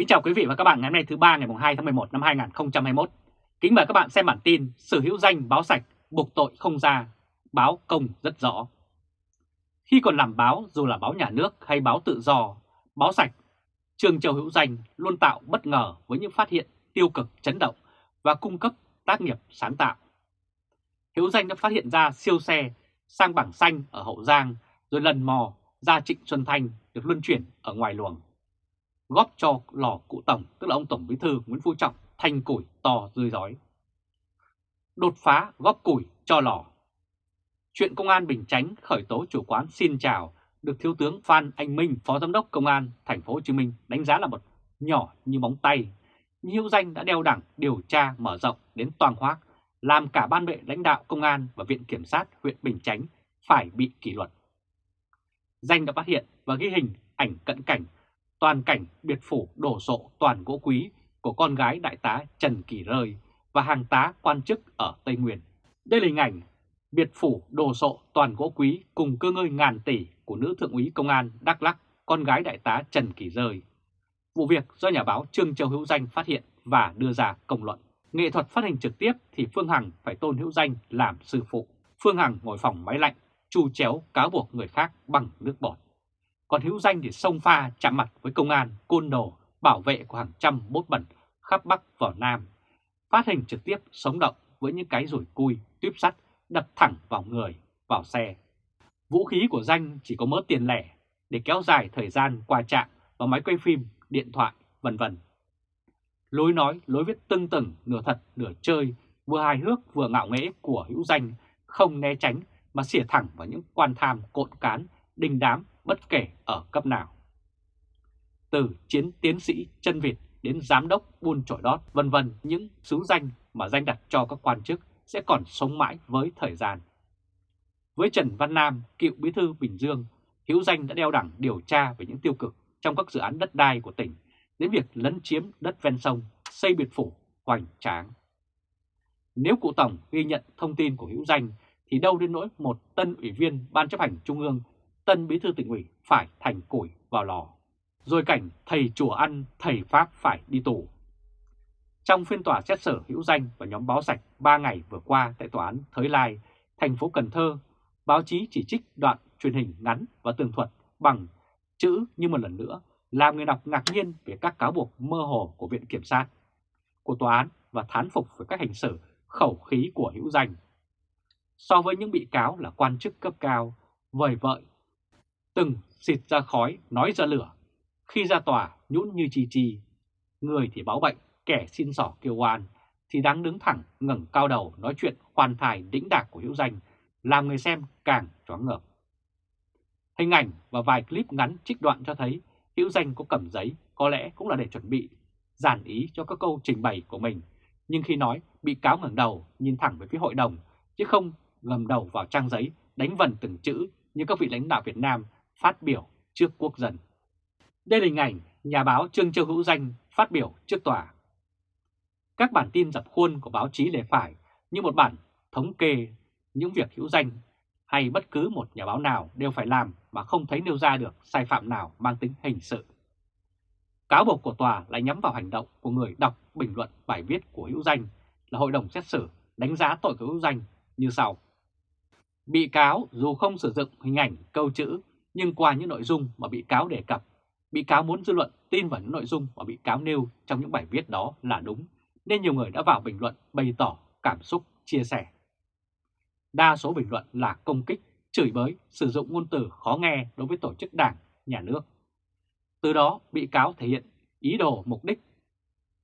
Kính chào quý vị và các bạn ngày hôm nay thứ ba ngày 2 tháng 11 năm 2021. Kính mời các bạn xem bản tin Sở hữu danh báo sạch, buộc tội không ra, báo công rất rõ. Khi còn làm báo dù là báo nhà nước hay báo tự do, báo sạch, Trường Châu Hữu Danh luôn tạo bất ngờ với những phát hiện tiêu cực chấn động và cung cấp tác nghiệp sáng tạo. Hữu Danh đã phát hiện ra siêu xe sang bảng xanh ở Hậu Giang rồi lần mò ra Trịnh Xuân Thanh được luân chuyển ở ngoài luồng góp cho lò cụ tổng, tức là ông Tổng Bí thư Nguyễn Phú Trọng, thành củi to rơi rói. Đột phá góp củi cho lò. Chuyện Công an Bình Chánh khởi tố chủ quán xin chào được Thiếu tướng Phan Anh Minh, Phó Giám đốc Công an Thành phố Hồ Chí Minh đánh giá là một nhỏ như móng tay. Hữu danh đã đeo đẳng điều tra mở rộng đến toàn hoác, làm cả ban vệ lãnh đạo công an và Viện Kiểm sát huyện Bình Chánh phải bị kỷ luật. Danh đã phát hiện và ghi hình ảnh cận cảnh toàn cảnh biệt phủ đổ sộ toàn gỗ quý của con gái đại tá Trần Kỳ Rơi và hàng tá quan chức ở Tây Nguyên. Đây là hình ảnh biệt phủ đồ sộ toàn gỗ quý cùng cơ ngơi ngàn tỷ của nữ thượng úy công an Đắk Lắc, con gái đại tá Trần Kỳ Rơi. Vụ việc do nhà báo Trương Châu Hữu Danh phát hiện và đưa ra công luận. Nghệ thuật phát hình trực tiếp thì Phương Hằng phải tôn Hữu Danh làm sư phụ. Phương Hằng ngồi phòng máy lạnh, chu chéo cáo buộc người khác bằng nước bọt còn hữu danh thì sông pha chạm mặt với công an, côn đồ, bảo vệ của hàng trăm bốt bẩn khắp Bắc vào Nam, phát hình trực tiếp sống động với những cái rủi cui, tuyếp sắt đập thẳng vào người, vào xe. Vũ khí của danh chỉ có mớ tiền lẻ để kéo dài thời gian qua trạm và máy quay phim, điện thoại, vân vân. Lối nói, lối viết tưng tửng, nửa thật, nửa chơi, vừa hài hước vừa ngạo nghễ của hữu danh, không né tránh mà xỉa thẳng vào những quan tham cộn cán, đình đám bất kể ở cấp nào. Từ chiến tiến sĩ chân vịt đến giám đốc buôn trổi đót vân vân những xứ danh mà danh đặt cho các quan chức sẽ còn sống mãi với thời gian. Với Trần Văn Nam, cựu bí thư Bình Dương, Hữu Danh đã đeo đẳng điều tra về những tiêu cực trong các dự án đất đai của tỉnh đến việc lấn chiếm đất ven sông, xây biệt phủ, hoành tráng. Nếu cụ Tổng ghi nhận thông tin của Hữu Danh thì đâu đến nỗi một tân ủy viên Ban chấp hành Trung ương tân bí thư tỉnh ủy phải thành củi vào lò. Rồi cảnh thầy chùa ăn, thầy Pháp phải đi tù. Trong phiên tòa xét xử hữu danh và nhóm báo sạch 3 ngày vừa qua tại tòa án Thới Lai, thành phố Cần Thơ, báo chí chỉ trích đoạn truyền hình ngắn và tường thuật bằng chữ như một lần nữa làm người đọc ngạc nhiên về các cáo buộc mơ hồ của Viện Kiểm sát, của tòa án và thán phục với các hành xử khẩu khí của hữu danh. So với những bị cáo là quan chức cấp cao, vời vợi từng xịt ra khói, nói ra lửa. Khi ra tòa, nhũn như chi chi. Người thì báo bệnh, kẻ xin sỏ kêu oan, thì đáng đứng thẳng, ngẩng cao đầu nói chuyện khoan thai đĩnh đạc của hữu danh, làm người xem càng choáng ngợp. Hình ảnh và vài clip ngắn trích đoạn cho thấy hữu danh có cầm giấy, có lẽ cũng là để chuẩn bị giản ý cho các câu trình bày của mình. Nhưng khi nói, bị cáo ngẩng đầu nhìn thẳng về phía hội đồng, chứ không ngầm đầu vào trang giấy đánh vần từng chữ như các vị lãnh đạo Việt Nam phát biểu trước quốc dân. Đây là hình ảnh nhà báo Trương Châu Hữu Danh phát biểu trước tòa. Các bản tin dập khuôn của báo chí lề phải như một bản thống kê những việc hữu danh hay bất cứ một nhà báo nào đều phải làm mà không thấy nêu ra được sai phạm nào mang tính hình sự. Cáo buộc của tòa lại nhắm vào hành động của người đọc bình luận bài viết của hữu danh là hội đồng xét xử đánh giá tội của hữu danh như sau. Bị cáo dù không sử dụng hình ảnh, câu chữ nhưng qua những nội dung mà bị cáo đề cập, bị cáo muốn dư luận tin vào những nội dung mà bị cáo nêu trong những bài viết đó là đúng, nên nhiều người đã vào bình luận bày tỏ cảm xúc, chia sẻ. Đa số bình luận là công kích, chửi bới, sử dụng ngôn từ khó nghe đối với tổ chức đảng, nhà nước. Từ đó bị cáo thể hiện ý đồ mục đích,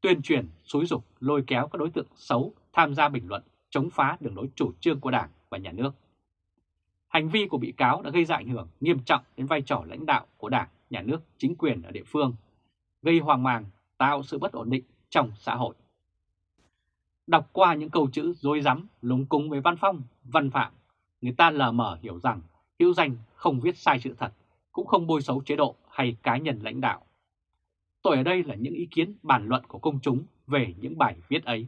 tuyên truyền, xúi dục, lôi kéo các đối tượng xấu tham gia bình luận chống phá đường lối chủ trương của đảng và nhà nước. Hành vi của bị cáo đã gây ra ảnh hưởng nghiêm trọng đến vai trò lãnh đạo của Đảng, Nhà nước, chính quyền ở địa phương, gây hoang mang, tạo sự bất ổn định trong xã hội. Đọc qua những câu chữ dối rắm lúng cúng với văn phong, văn phạm, người ta lờ mờ hiểu rằng hữu danh không viết sai sự thật, cũng không bôi xấu chế độ hay cá nhân lãnh đạo. Tội ở đây là những ý kiến bàn luận của công chúng về những bài viết ấy.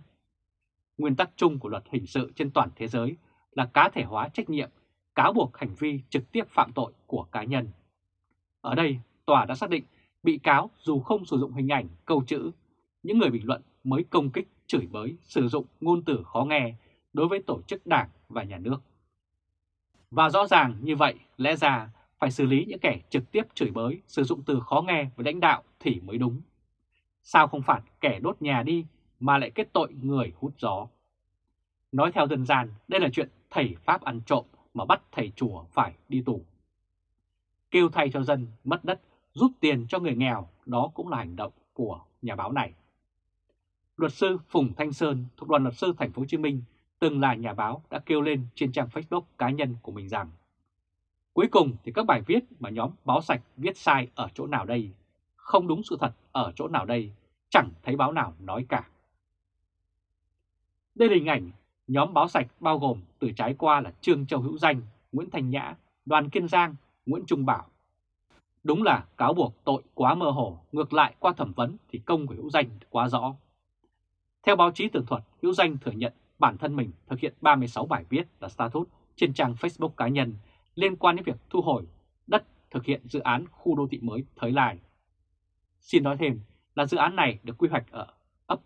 Nguyên tắc chung của luật hình sự trên toàn thế giới là cá thể hóa trách nhiệm cáo buộc hành vi trực tiếp phạm tội của cá nhân. Ở đây, tòa đã xác định bị cáo dù không sử dụng hình ảnh, câu chữ, những người bình luận mới công kích, chửi bới, sử dụng ngôn từ khó nghe đối với tổ chức đảng và nhà nước. Và rõ ràng như vậy, lẽ ra phải xử lý những kẻ trực tiếp chửi bới, sử dụng từ khó nghe với lãnh đạo thì mới đúng. Sao không phạt kẻ đốt nhà đi mà lại kết tội người hút gió? Nói theo dân gian, đây là chuyện thầy Pháp ăn trộm mà bắt thầy chùa phải đi tù. Kêu thay cho dân mất đất, rút tiền cho người nghèo, đó cũng là hành động của nhà báo này. Luật sư Phùng Thanh Sơn thuộc đoàn luật sư thành phố Hồ Chí Minh từng là nhà báo đã kêu lên trên trang Facebook cá nhân của mình rằng Cuối cùng thì các bài viết mà nhóm báo sạch viết sai ở chỗ nào đây, không đúng sự thật ở chỗ nào đây, chẳng thấy báo nào nói cả. Đây là hình ảnh nhóm báo sạch bao gồm từ trái qua là Trương Châu Hữu Danh, Nguyễn Thành Nhã, Đoàn Kiên Giang, Nguyễn Trung Bảo. Đúng là cáo buộc tội quá mơ hồ, ngược lại qua thẩm vấn thì công của Hữu Danh quá rõ. Theo báo chí tường thuật, Hữu Danh thừa nhận bản thân mình thực hiện 36 bài viết là status trên trang Facebook cá nhân liên quan đến việc thu hồi đất thực hiện dự án khu đô thị mới Thới Lai. Xin nói thêm là dự án này được quy hoạch ở ấp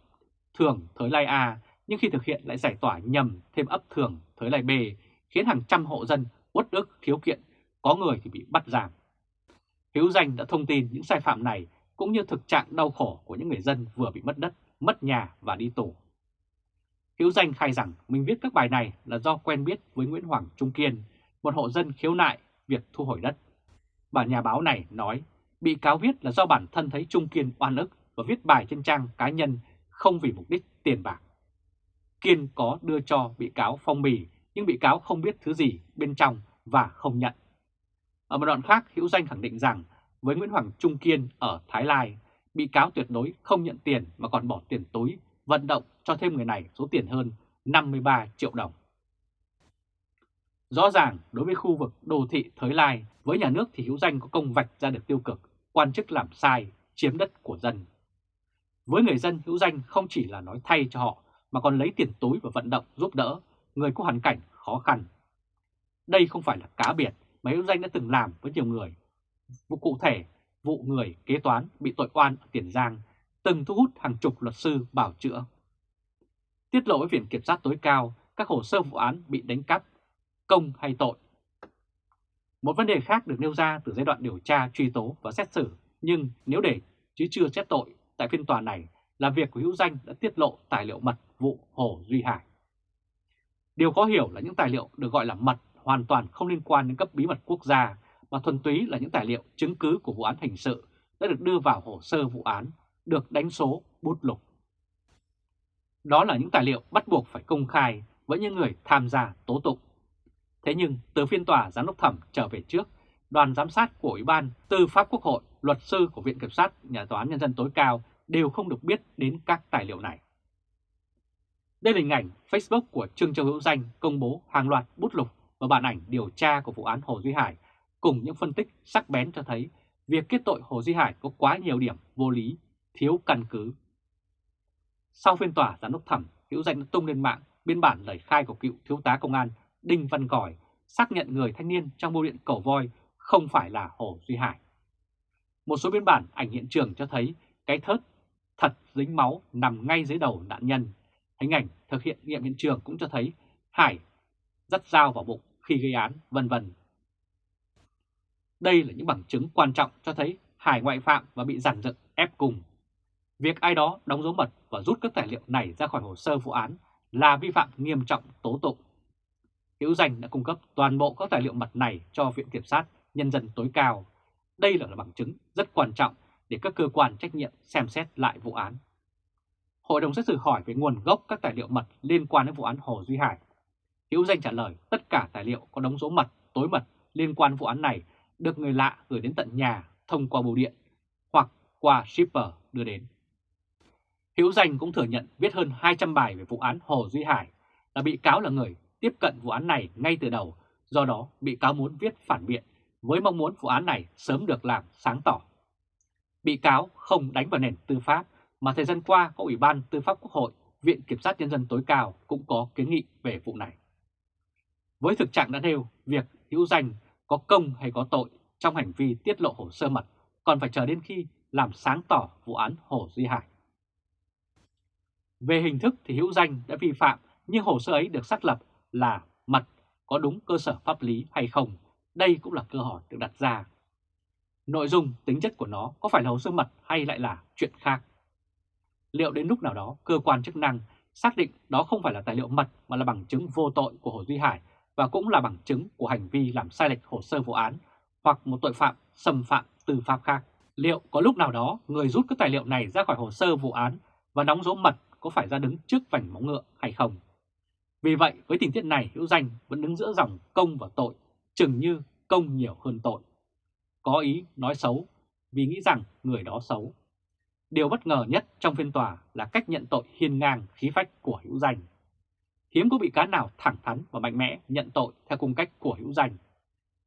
Thường Thới Lai A nhưng khi thực hiện lại giải tỏa nhầm thêm ấp Thường Thới lại bề khiến hàng trăm hộ dân uất ức khiếu kiện, có người thì bị bắt giảm. Hiếu Danh đã thông tin những sai phạm này cũng như thực trạng đau khổ của những người dân vừa bị mất đất, mất nhà và đi tù. Hiếu Danh khai rằng mình viết các bài này là do quen biết với Nguyễn Hoàng Trung Kiên, một hộ dân khiếu nại việc thu hồi đất. Bản nhà báo này nói bị cáo viết là do bản thân thấy Trung Kiên oan ức và viết bài trên trang cá nhân không vì mục đích tiền bạc. Kiên có đưa cho bị cáo phong bì nhưng bị cáo không biết thứ gì bên trong và không nhận. Ở một đoạn khác, Hữu Danh khẳng định rằng với Nguyễn Hoàng Trung Kiên ở Thái Lai, bị cáo tuyệt đối không nhận tiền mà còn bỏ tiền túi vận động cho thêm người này số tiền hơn 53 triệu đồng. Rõ ràng đối với khu vực đô thị Thới Lai, với nhà nước thì hữu danh có công vạch ra được tiêu cực, quan chức làm sai, chiếm đất của dân. Với người dân hữu danh không chỉ là nói thay cho họ mà còn lấy tiền túi và vận động giúp đỡ người có hoàn cảnh khó khăn. Đây không phải là cá biệt mà hữu danh đã từng làm với nhiều người. Vụ cụ thể, vụ người kế toán bị tội oan ở Tiền Giang từng thu hút hàng chục luật sư bảo chữa. Tiết lộ với Viện Kiểm sát tối cao các hồ sơ vụ án bị đánh cắp, công hay tội. Một vấn đề khác được nêu ra từ giai đoạn điều tra, truy tố và xét xử, nhưng nếu để chứ chưa xét tội tại phiên tòa này là việc của hữu danh đã tiết lộ tài liệu mật vụ Hồ Duy Hải. Điều khó hiểu là những tài liệu được gọi là mật hoàn toàn không liên quan đến cấp bí mật quốc gia mà thuần túy là những tài liệu chứng cứ của vụ án hình sự đã được đưa vào hồ sơ vụ án được đánh số bút lục. Đó là những tài liệu bắt buộc phải công khai với những người tham gia tố tụng. Thế nhưng từ phiên tòa giám đốc thẩm trở về trước, đoàn giám sát của Ủy ban Tư pháp Quốc hội, luật sư của Viện Kiểm sát, Nhà tòa án Nhân dân tối cao đều không được biết đến các tài liệu này. Đây là hình ảnh Facebook của Trương Châu Hữu Danh công bố hàng loạt bút lục và bản ảnh điều tra của vụ án Hồ Duy Hải cùng những phân tích sắc bén cho thấy việc kết tội Hồ Duy Hải có quá nhiều điểm vô lý thiếu căn cứ. Sau phiên tòa giám đốc thẩm, hữu danh đã tung lên mạng biên bản lời khai của cựu thiếu tá công an Đinh Văn còi xác nhận người thanh niên trong bưu điện cầu voi không phải là Hồ Duy Hải. Một số biên bản ảnh hiện trường cho thấy cái thớt dính máu nằm ngay dưới đầu nạn nhân. Hình ảnh thực hiện nghiệm hiện trường cũng cho thấy Hải dắt dao vào bụng khi gây án, vân vân. Đây là những bằng chứng quan trọng cho thấy Hải ngoại phạm và bị giản dựng ép cùng Việc ai đó đóng dấu mật và rút các tài liệu này ra khỏi hồ sơ vụ án là vi phạm nghiêm trọng tố tụng. Hữu Danh đã cung cấp toàn bộ các tài liệu mật này cho Viện Kiểm sát Nhân dân tối cao. Đây là bằng chứng rất quan trọng để các cơ quan trách nhiệm xem xét lại vụ án. Hội đồng xét xử hỏi về nguồn gốc các tài liệu mật liên quan đến vụ án Hồ Duy Hải. Hữu Danh trả lời tất cả tài liệu có đóng dấu mật, tối mật liên quan vụ án này được người lạ gửi đến tận nhà thông qua bưu điện hoặc qua shipper đưa đến. Hữu Danh cũng thừa nhận viết hơn 200 bài về vụ án Hồ Duy Hải, là bị cáo là người tiếp cận vụ án này ngay từ đầu, do đó bị cáo muốn viết phản biện với mong muốn vụ án này sớm được làm sáng tỏ. Bị cáo không đánh vào nền tư pháp mà thời gian qua có Ủy ban Tư pháp Quốc hội, Viện Kiểm sát Nhân dân tối cao cũng có kiến nghị về vụ này. Với thực trạng đã nêu, việc hữu danh có công hay có tội trong hành vi tiết lộ hồ sơ mật còn phải chờ đến khi làm sáng tỏ vụ án Hồ Duy Hải. Về hình thức thì Hữu Danh đã vi phạm nhưng hồ sơ ấy được xác lập là mật có đúng cơ sở pháp lý hay không, đây cũng là cơ hỏi được đặt ra. Nội dung, tính chất của nó có phải là hồ sơ mật hay lại là chuyện khác? Liệu đến lúc nào đó cơ quan chức năng xác định đó không phải là tài liệu mật mà là bằng chứng vô tội của Hồ Duy Hải và cũng là bằng chứng của hành vi làm sai lệch hồ sơ vụ án hoặc một tội phạm xâm phạm tư pháp khác. Liệu có lúc nào đó người rút các tài liệu này ra khỏi hồ sơ vụ án và đóng dấu mật có phải ra đứng trước vành móng ngựa hay không? Vì vậy với tình tiết này Hữu Danh vẫn đứng giữa dòng công và tội, chừng như công nhiều hơn tội. Có ý nói xấu vì nghĩ rằng người đó xấu. Điều bất ngờ nhất trong phiên tòa là cách nhận tội hiên ngang khí phách của Hữu Danh. Hiếm có bị cáo nào thẳng thắn và mạnh mẽ nhận tội theo cung cách của Hữu Danh.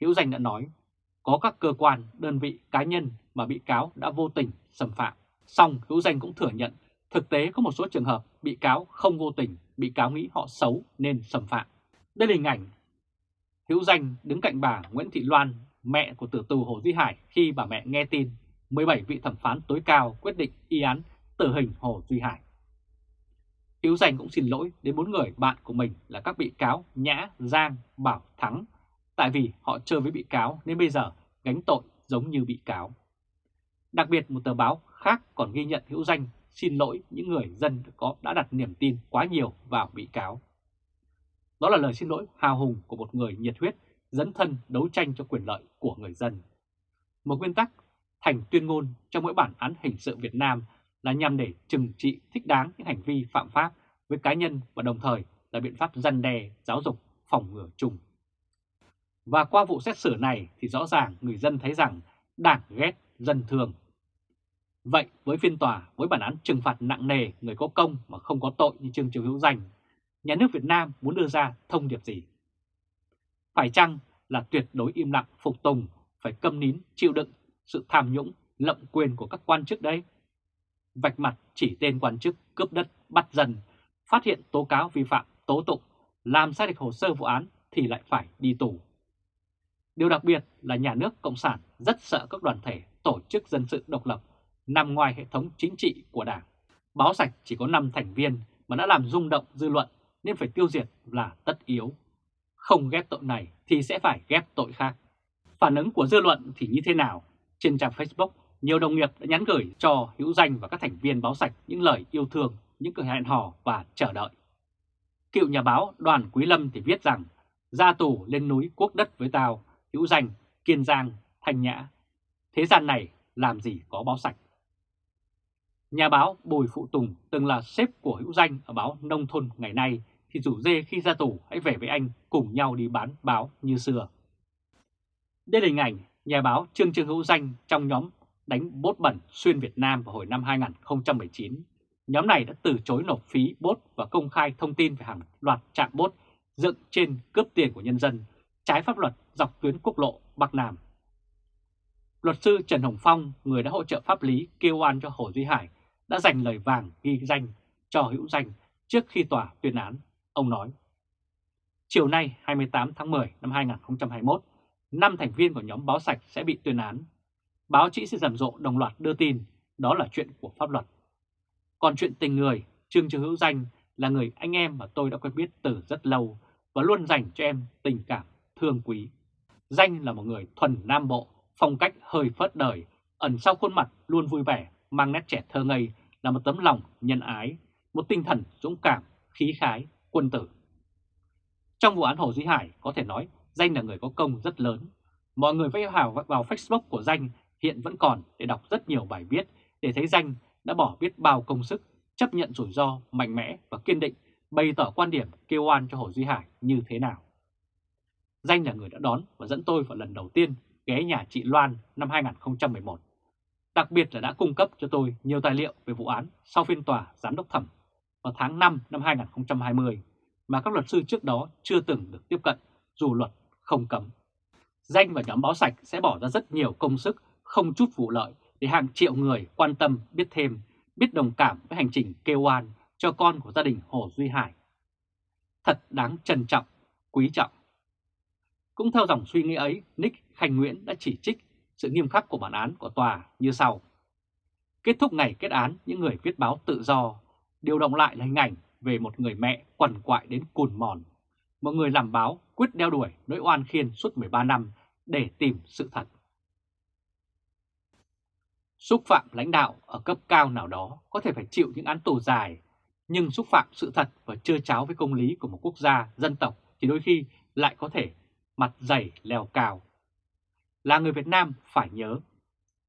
Hữu Danh đã nói, có các cơ quan, đơn vị, cá nhân mà bị cáo đã vô tình xâm phạm. Xong Hữu Danh cũng thừa nhận thực tế có một số trường hợp bị cáo không vô tình, bị cáo nghĩ họ xấu nên xâm phạm. Đây là hình ảnh Hữu Danh đứng cạnh bà Nguyễn Thị Loan, mẹ của tử tù Hồ Duy Hải khi bà mẹ nghe tin 17 vị thẩm phán tối cao quyết định y án tử hình Hồ Duy Hải. Hiếu Dành cũng xin lỗi đến bốn người bạn của mình là các bị cáo Nhã, Giang, Bảo, Thắng, tại vì họ chơi với bị cáo nên bây giờ gánh tội giống như bị cáo. Đặc biệt một tờ báo khác còn ghi nhận Hữu Danh xin lỗi những người dân có đã đặt niềm tin quá nhiều vào bị cáo. Đó là lời xin lỗi hào hùng của một người nhiệt huyết, dẫn thân đấu tranh cho quyền lợi của người dân. Một nguyên tắc thành tuyên ngôn trong mỗi bản án hình sự Việt Nam là nhằm để trừng trị thích đáng những hành vi phạm pháp với cá nhân và đồng thời là biện pháp răn đe, giáo dục, phòng ngừa chung. Và qua vụ xét xử này thì rõ ràng người dân thấy rằng đảng ghét dân thường. Vậy với phiên tòa với bản án trừng phạt nặng nề người có công mà không có tội như Trương Triều Hữu Danh, nhà nước Việt Nam muốn đưa ra thông điệp gì? Phải chăng là tuyệt đối im lặng phục tùng, phải câm nín chịu đựng sự tham nhũng, lậm quyền của các quan chức đấy? Vạch mặt chỉ tên quan chức cướp đất bắt dần phát hiện tố cáo vi phạm, tố tụng, làm sai lệch hồ sơ vụ án thì lại phải đi tù. Điều đặc biệt là nhà nước Cộng sản rất sợ các đoàn thể tổ chức dân sự độc lập nằm ngoài hệ thống chính trị của Đảng. Báo sạch chỉ có 5 thành viên mà đã làm rung động dư luận nên phải tiêu diệt là tất yếu. Không ghép tội này thì sẽ phải ghép tội khác. Phản ứng của dư luận thì như thế nào? Trên trang Facebook, nhiều đồng nghiệp đã nhắn gửi cho Hữu Danh và các thành viên báo sạch những lời yêu thương, những cửa hẹn hò và chờ đợi. Cựu nhà báo Đoàn Quý Lâm thì viết rằng ra tù lên núi quốc đất với tao, Hữu Danh, Kiên Giang, Thanh Nhã. Thế gian này làm gì có báo sạch. Nhà báo Bùi Phụ Tùng từng là sếp của Hữu Danh ở báo Nông Thôn ngày nay thì rủ dê khi ra tù hãy về với anh cùng nhau đi bán báo như xưa. Đây là hình ảnh nhà báo Trương Trương Hữu Danh trong nhóm đánh bốt bẩn xuyên Việt Nam vào hồi năm 2019. Nhóm này đã từ chối nộp phí bốt và công khai thông tin về hàng loạt trạm bốt dựng trên cướp tiền của nhân dân, trái pháp luật dọc tuyến quốc lộ Bắc Nam. Luật sư Trần Hồng Phong, người đã hỗ trợ pháp lý kêu oan cho Hồ Duy Hải, đã dành lời vàng ghi danh cho hữu danh trước khi tòa tuyên án. Ông nói, chiều nay 28 tháng 10 năm 2021, 5 thành viên của nhóm báo sạch sẽ bị tuyên án. Báo chí sẽ rầm rộ đồng loạt đưa tin, đó là chuyện của pháp luật. Còn chuyện tình người, Trương Trương Hữu Danh là người anh em mà tôi đã quen biết từ rất lâu và luôn dành cho em tình cảm thương quý. Danh là một người thuần nam bộ, phong cách hơi phớt đời, ẩn sau khuôn mặt luôn vui vẻ, mang nét trẻ thơ ngây là một tấm lòng nhân ái, một tinh thần dũng cảm, khí khái, quân tử. Trong vụ án Hồ Duy Hải có thể nói Danh là người có công rất lớn. Mọi người vây hào vào Facebook của Danh hiện vẫn còn để đọc rất nhiều bài viết để thấy Danh đã bỏ biết bao công sức, chấp nhận rủi ro, mạnh mẽ và kiên định, bày tỏ quan điểm kêu oan cho Hồ Duy Hải như thế nào. Danh là người đã đón và dẫn tôi vào lần đầu tiên ghé nhà chị Loan năm 2011. Đặc biệt là đã cung cấp cho tôi nhiều tài liệu về vụ án sau phiên tòa giám đốc thẩm vào tháng 5 năm 2020 mà các luật sư trước đó chưa từng được tiếp cận dù luật không cấm. Danh và nhóm báo sạch sẽ bỏ ra rất nhiều công sức, không chút vụ lợi để hàng triệu người quan tâm, biết thêm, biết đồng cảm với hành trình kêu oan cho con của gia đình Hồ Duy Hải. Thật đáng trân trọng, quý trọng. Cũng theo dòng suy nghĩ ấy, Nick Khanh Nguyễn đã chỉ trích sự nghiêm khắc của bản án của tòa như sau. Kết thúc ngày kết án những người viết báo tự do, điều động lại là hình ảnh về một người mẹ quằn quại đến cùn mòn. Một người làm báo quyết đeo đuổi nỗi oan khiên suốt 13 năm để tìm sự thật. Xúc phạm lãnh đạo ở cấp cao nào đó có thể phải chịu những án tù dài, nhưng xúc phạm sự thật và chưa cháo với công lý của một quốc gia, dân tộc thì đôi khi lại có thể mặt dày leo cao. Là người Việt Nam phải nhớ,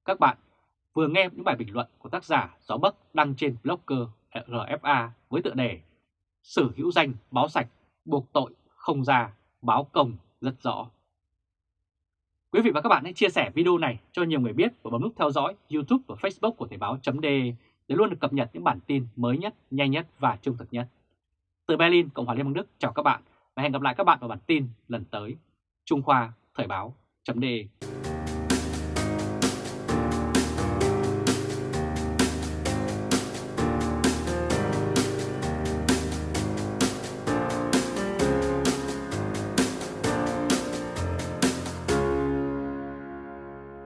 các bạn vừa nghe những bài bình luận của tác giả Gió Bắc đăng trên blogger RFA với tựa đề Sử hữu danh báo sạch, buộc tội không ra, báo công rất rõ. Quý vị và các bạn hãy chia sẻ video này cho nhiều người biết và bấm nút theo dõi YouTube và Facebook của Thời báo .de để luôn được cập nhật những bản tin mới nhất, nhanh nhất và trung thực nhất. Từ Berlin, Cộng hòa Liên bang Đức chào các bạn và hẹn gặp lại các bạn vào bản tin lần tới. Trung Khoa Thời báo .de